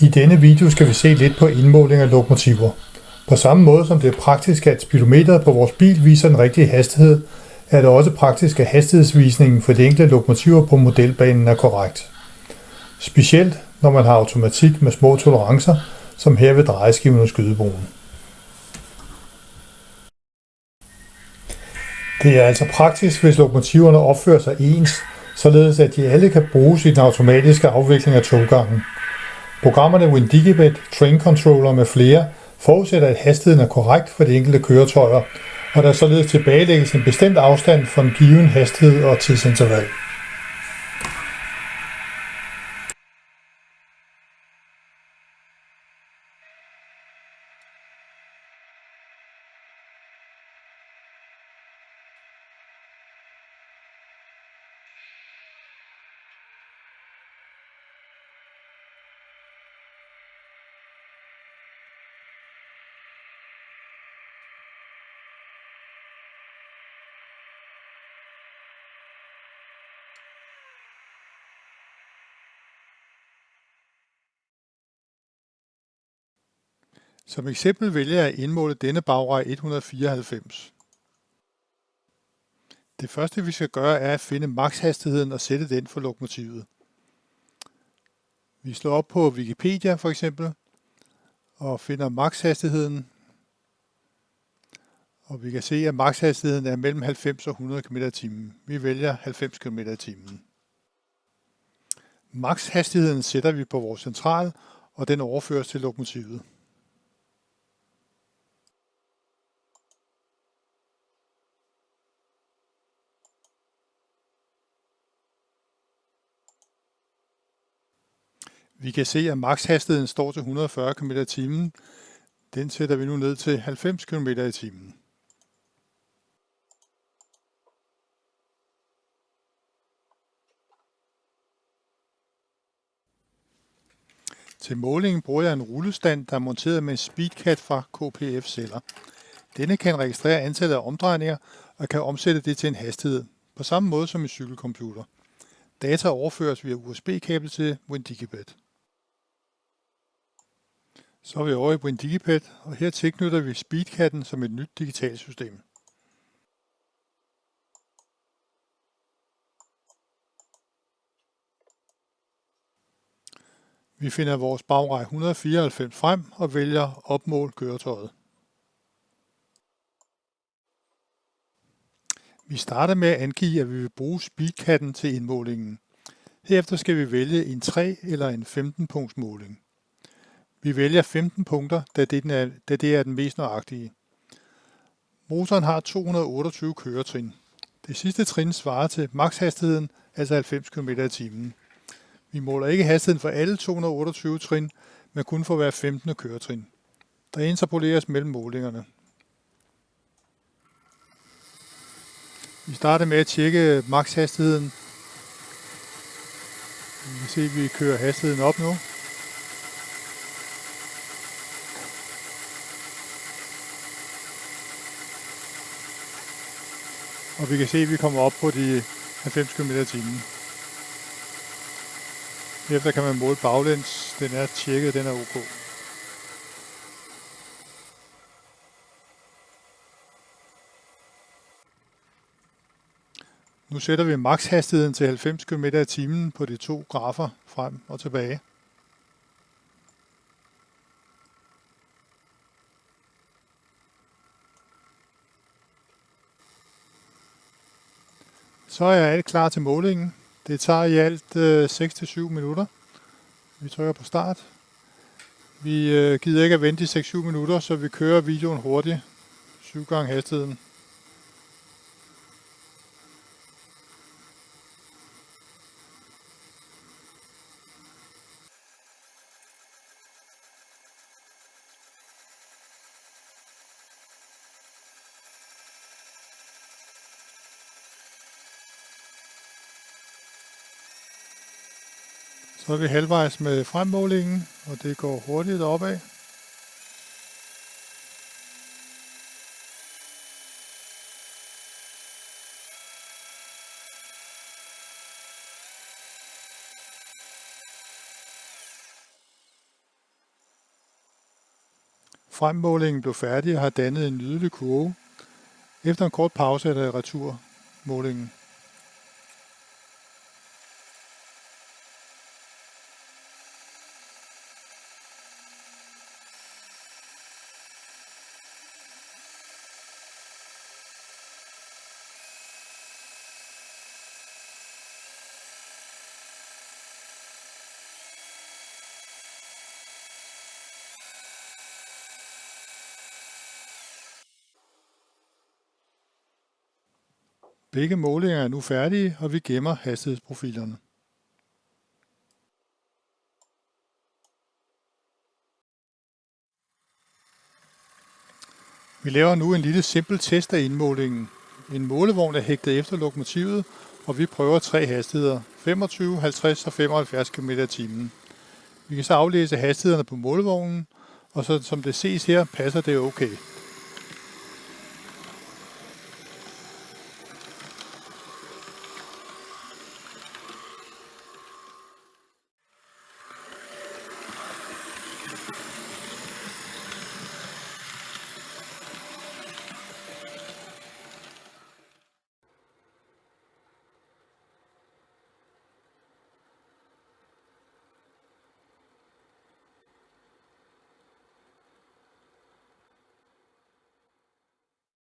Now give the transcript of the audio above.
I denne video skal vi se lidt på indmåling af lokomotiver. På samme måde som det er praktisk, at speedometeret på vores bil viser den rigtige hastighed, er det også praktisk, at hastighedsvisningen for de enkelte lokomotiver på modelbanen er korrekt. Specielt når man har automatik med små tolerancer, som her ved drejeskiven og skydebroen. Det er altså praktisk, hvis lokomotiverne opfører sig ens, således at de alle kan bruges i den automatiske afvikling af toggangen. Programmerne WinDigibet, Train Controller med flere forudsætter, at hastigheden er korrekt for de enkelte køretøjer, og der således tilbagelægges en bestemt afstand for en given hastighed og tidsinterval. Som eksempel vælger jeg at indmåle denne bagrej 194. Det første vi skal gøre er at finde makshastigheden og sætte den for lokomotivet. Vi slår op på Wikipedia for eksempel og finder makshastigheden. Og vi kan se, at makshastigheden er mellem 90 og 100 km t. Vi vælger 90 km t. Makshastigheden sætter vi på vores central, og den overføres til lokomotivet. Vi kan se, at makshastigheden står til 140 km i timen. Den sætter vi nu ned til 90 km i timen. Til målingen bruger jeg en rullestand, der er monteret med en speedcat fra KPF-celler. Denne kan registrere antallet af omdrejninger og kan omsætte det til en hastighed, på samme måde som en cykelcomputer. Data overføres via USB-kabel til WinDigibet. Så er vi over i WinDigipad, og her tilknytter vi Speedcatten som et nyt digitalt system. Vi finder vores bagrej 194 frem og vælger opmål køretøjet. Vi starter med at angive, at vi vil bruge speedcatten til indmålingen. Herefter skal vi vælge en 3 eller en 15 punkts måling. Vi vælger 15 punkter, da det, er, da det er den mest nøjagtige. Motoren har 228 køretrin. Det sidste trin svarer til makshastigheden, altså 90 km i timen. Vi måler ikke hastigheden for alle 228 trin, men kun for hver 15. køretrin. Der interpoleres mellem målingerne. Vi starter med at tjekke makshastigheden. Vi kan se, at vi kører hastigheden op nu. Og vi kan se, at vi kommer op på de 90 km t. Efter kan man måle baglæns. Den er tjekket, den er ok. Nu sætter vi makshastigheden til 90 km i timen på de to grafer frem og tilbage. Så er alt klar til målingen. Det tager i alt øh, 6-7 minutter. Vi trykker på start. Vi øh, gider ikke at vente i 6-7 minutter, så vi kører videoen hurtigt. 7 gange hastigheden. Så er vi halvvejs med fremmålingen, og det går hurtigt opad. Fremmålingen blev færdig og har dannet en nydelig kurve. Efter en kort pause er der returmålingen. Begge målinger er nu færdige, og vi gemmer hastighedsprofilerne. Vi laver nu en lille simpel test af indmålingen. En målevogn er hægtet efter lokomotivet, og vi prøver tre hastigheder, 25, 50 og 75 km t. Vi kan så aflæse hastighederne på målevognen, og så som det ses her, passer det okay.